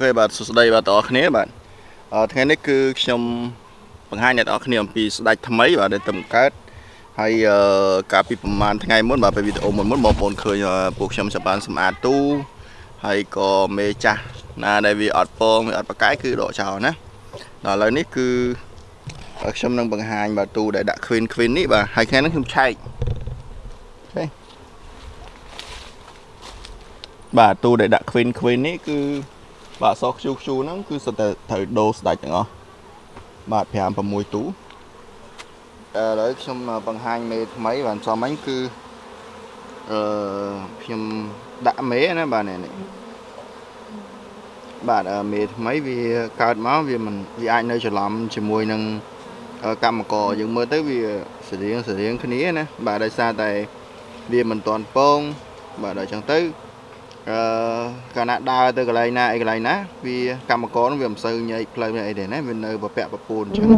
ខេបាទសួស្តីបាទបងប្អូនគ្នាបាទអឺថ្ងៃនេះគឺខ្ញុំបង្ហាញអ្នកនរគ្នាអំពីស្ដេចថ្មីបាទដែលទៅបង្កើតហើយអឺកាលពីប្រហែលថ្ងៃមុនបាទពេលវីដេអូមុនមុនបងប្អូនឃើញពួកខ្ញុំចាប់បានសម្អាតទូហើយក៏មេចាស់ណាដែលវាអត់ពងវាអត់ប្រកែកគឺដកចោលណាដល់ឥឡូវនេះគឺខ្ញុំនឹងបង្ហាញបាទទូដែលដាក់ Queen Queen នេះបាទហើយថ្ងៃនេះខ្ញុំឆែកអូខេបាទទូដែលដាក់ Queen Queen នេះគឺ បាទសខ្ជូខ្ជូហ្នឹងគឺសុទ្ធតែត្រូវដូរស្ដាច់ទាំងអស់បាទ5 6ទូឥឡូវខ្ញុំបង្ហាញមេថ្មីបាទសំអញគឺអឺខ្ញុំដាក់មេណាបាទនេះបាទមេថ្មីវាកើតមកវាមិនវាអាចនៅច្រឡំជាមួយនឹងកម្មករយើងមើលទៅវាសរៀងសរៀងគ្នាណាបាទដោយសារតែវាមិនទាន់ពងបាទដល់អញ្ចឹងទៅអឺ កាលណាដើរទៅកន្លែងណាអីកន្លែងណាវាកម្មករនឹងវាមិនសូវញែកផ្លូវអីទេណាវានៅប្រពាក់ប្រពូនអញ្ចឹង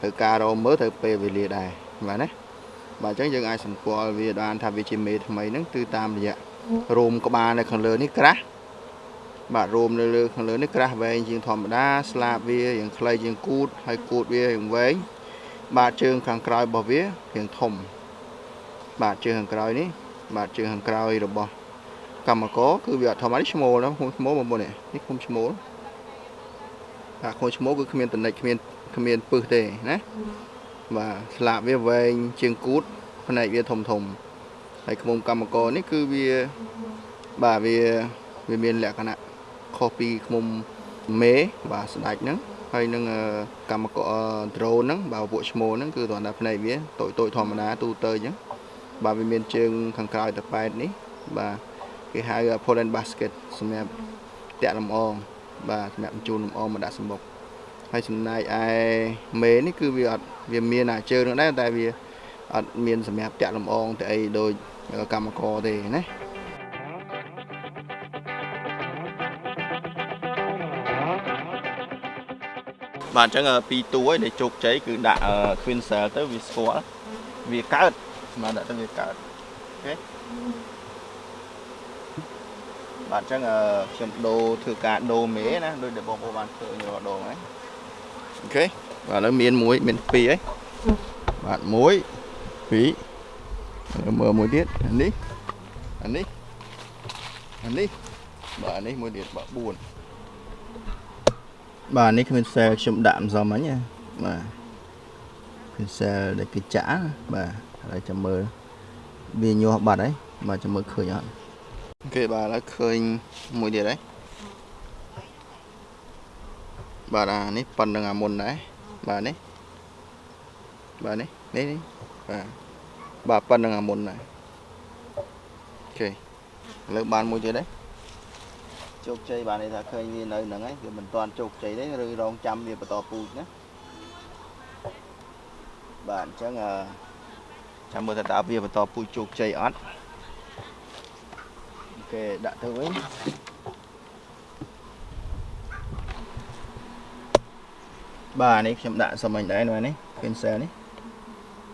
ត្រូវការរមើលត្រូវពេលវេលាដែរបាទណាបាទអញ្ចឹងយើងអាចសម្គាល់វាបានថាវាជាមេថ្មីហ្នឹងគឺតាមរយៈរោមក្បាលនៅខាងលើនេះក្រាស់បាទរោមនៅលើខាងលើនេះក្រាស់វែងជាងធម្មតាស្លាបវាយ៉ាងខ្លីជាងគូតហើយគូតវាយ៉ាងវែងបាទជើងខាងក្រោយរបស់វារាងធំបាទជើងខាងក្រោយនេះបាទជើងខាងក្រោយរបស់ កម្មករគឺវាអត់ធម្មតាឈ្មោលណាឈ្មោលបងប្អូននេះឃុំឈ្មោលបាទឃុំឈ្មោលគឺគ្មានតនិចគ្មានគ្មានពឹសទេណាបាទស្លាបវាវែងជាងគូតផ្នែកវាធំធំហើយឃុំកម្មករនេះគឺវាបាទវាវាមានលក្ខណៈខុសពីឃុំមេបាទស្ដាច់ហ្នឹងហើយនឹងកម្មករដ្រូនហ្នឹងបាទពួកឈ្មោលហ្នឹងគឺគ្រាន់តែផ្នែកវាតូចតូចធម្មតាទូទៅអញ្ចឹងបាទវាមានជើងខាងក្រោយតប៉ែតនេះបាទ គេហៅ pollen basket សម្រាប់តាក់លំអងបាទសម្រាប់បញ្ជូនលំអងមកដាក់សម្បុកហើយចំណែកឯមេនេះគឺវាអត់វាមានអាជើងនឹងដែរតែវាអត់មានសម្រាប់តាក់លំអងទៅអីដូចកម្មករទេណាបាទអញ្ចឹងពីរតួឯដែលជោគជ័យគឺដាក់ Queen Cell ទៅវាស្គាល់វាកើតបាទដាក់ទៅវាកើត OK បាទអញ្ចឹងខ្ញុំដូរធ្វើការដូរមេណាដូចដែលបងប្អូនបានឃើញរាល់ដងហ្នឹង OK បាទឥឡូវមានមួយមានពីរហើយបាទមួយពីរមើលមួយទៀតអានេះអានេះអានេះបាទអានេះមួយទៀតបាទ4បាទនេះគ្មានសែលខ្ញុំដាក់មិនសមអញបាទគ្មានសែលដែលគេចាក់បាទហើយចាំមើលវាញាស់បាត់ហើយបាទចាំមើលឃើញអត់ អូខេបាទឥឡូវឃើញមួយទៀតហើយបាទអានេះប៉ុណ្្នឹងអាមុនដែរបាទនេះបាទនេះនេះនេះបាទបាទប៉ុណ្្នឹងអាមុនដែរអូខេឥឡូវបានមួយទៀតហើយជោគជ័យបានន័យថាឃើញវានៅហ្នឹងហើយវាមិនទាន់ជោគជ័យទេឬរងចាំវាបន្តពូជណាបាទអញ្ចឹងចាំមើលថាតើវាបន្តពូជជោគជ័យអត់ គេដាក់ទៅវិញបាទនេះខ្ញុំដាក់សុំអញដែរនេះ cancel នេះ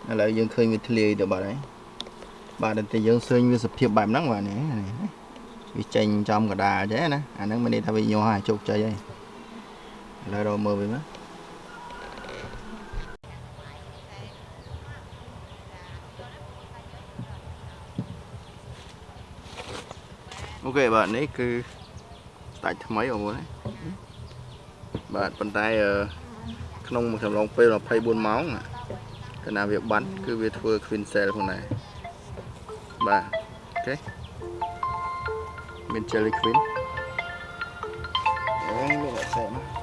ឥឡូវយើងឃើញវាធ្លាយទៅបាត់ហើយបាទតែយើងឃើញវាសភាពបែបហ្នឹងបាទនេះវាចេញចំកដាលចេះណាអាហ្នឹងមានន័យថាវាញាស់ហើយជោគជ័យហើយឥឡូវរកមើលវិញណា អូខេបាទនេះគឺស្ដាច់ថ្មីបងប្អូនបាទប៉ុន្តែក្នុងមួយកំឡុងពេល24ម៉ោងកាលណាវាបាត់គឺវាធ្វើ queen cell ផងដែរបាទអូខេមាន jelly queen អូមានអត់សែមក